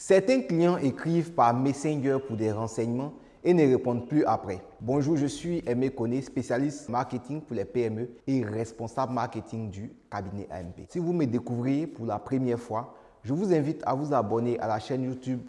Certains clients écrivent par Messenger pour des renseignements et ne répondent plus après. Bonjour, je suis Aimé Koné, spécialiste marketing pour les PME et responsable marketing du cabinet AMP. Si vous me découvrez pour la première fois, je vous invite à vous abonner à la chaîne YouTube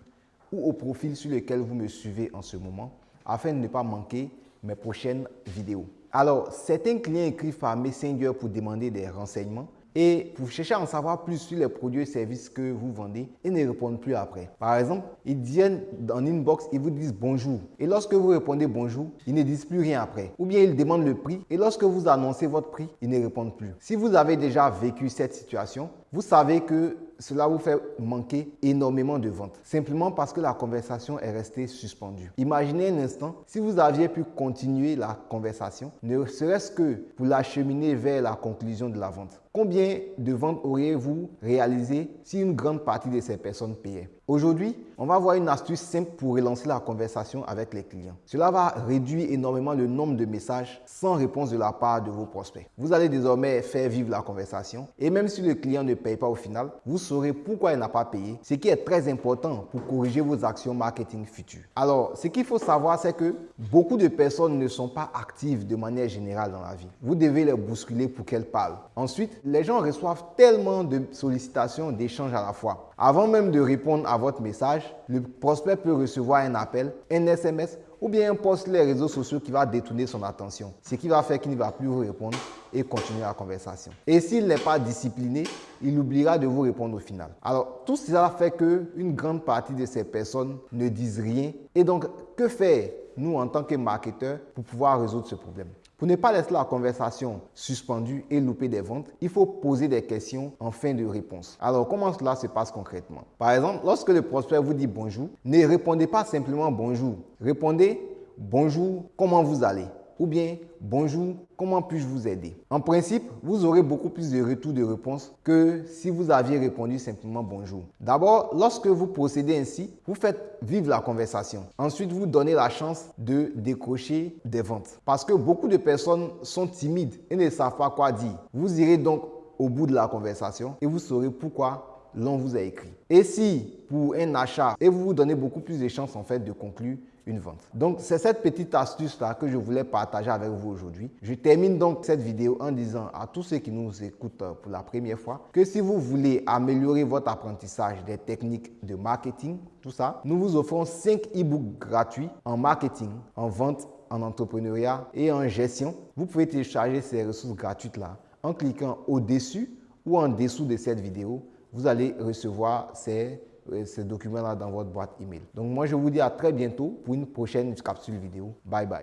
ou au profil sur lequel vous me suivez en ce moment afin de ne pas manquer mes prochaines vidéos. Alors, certains clients écrivent par Messenger pour demander des renseignements et pour chercher à en savoir plus sur les produits et services que vous vendez et ne répondent plus après. Par exemple, ils viennent dans inbox, ils vous disent bonjour. Et lorsque vous répondez bonjour, ils ne disent plus rien après. Ou bien ils demandent le prix et lorsque vous annoncez votre prix, ils ne répondent plus. Si vous avez déjà vécu cette situation, vous savez que cela vous fait manquer énormément de ventes, simplement parce que la conversation est restée suspendue. Imaginez un instant si vous aviez pu continuer la conversation, ne serait-ce que pour l'acheminer vers la conclusion de la vente. Combien de ventes auriez-vous réalisé si une grande partie de ces personnes payaient? Aujourd'hui, on va voir une astuce simple pour relancer la conversation avec les clients. Cela va réduire énormément le nombre de messages sans réponse de la part de vos prospects. Vous allez désormais faire vivre la conversation et même si le client ne paye pas au final, vous saurez pourquoi il n'a pas payé, ce qui est très important pour corriger vos actions marketing futures. Alors, ce qu'il faut savoir, c'est que beaucoup de personnes ne sont pas actives de manière générale dans la vie. Vous devez les bousculer pour qu'elles parlent. Ensuite, les gens reçoivent tellement de sollicitations, d'échanges à la fois avant même de répondre à votre message, le prospect peut recevoir un appel, un SMS ou bien un post sur les réseaux sociaux qui va détourner son attention, ce qui va faire qu'il ne va plus vous répondre et continuer la conversation. Et s'il n'est pas discipliné, il oubliera de vous répondre au final. Alors, tout cela fait qu'une grande partie de ces personnes ne disent rien. Et donc, que faire, nous, en tant que marketeurs, pour pouvoir résoudre ce problème? Pour ne pas laisser la conversation suspendue et louper des ventes, il faut poser des questions en fin de réponse. Alors, comment cela se passe concrètement? Par exemple, lorsque le prospect vous dit bonjour, ne répondez pas simplement bonjour. Répondez bonjour, comment vous allez? Ou bien bonjour, comment puis-je vous aider? En principe, vous aurez beaucoup plus de retours de réponse que si vous aviez répondu simplement bonjour. D'abord, lorsque vous procédez ainsi, vous faites vivre la conversation. Ensuite, vous donnez la chance de décrocher des ventes. Parce que beaucoup de personnes sont timides et ne savent pas quoi dire. Vous irez donc au bout de la conversation et vous saurez pourquoi l'on vous a écrit. Et si pour un achat, et vous vous donnez beaucoup plus de chances en fait de conclure une vente. Donc c'est cette petite astuce là que je voulais partager avec vous aujourd'hui. Je termine donc cette vidéo en disant à tous ceux qui nous écoutent pour la première fois que si vous voulez améliorer votre apprentissage des techniques de marketing, tout ça, nous vous offrons 5 e-books gratuits en marketing, en vente, en entrepreneuriat et en gestion. Vous pouvez télécharger ces ressources gratuites là en cliquant au-dessus ou en dessous de cette vidéo vous allez recevoir ces, euh, ces documents-là dans votre boîte email. Donc moi, je vous dis à très bientôt pour une prochaine capsule vidéo. Bye bye.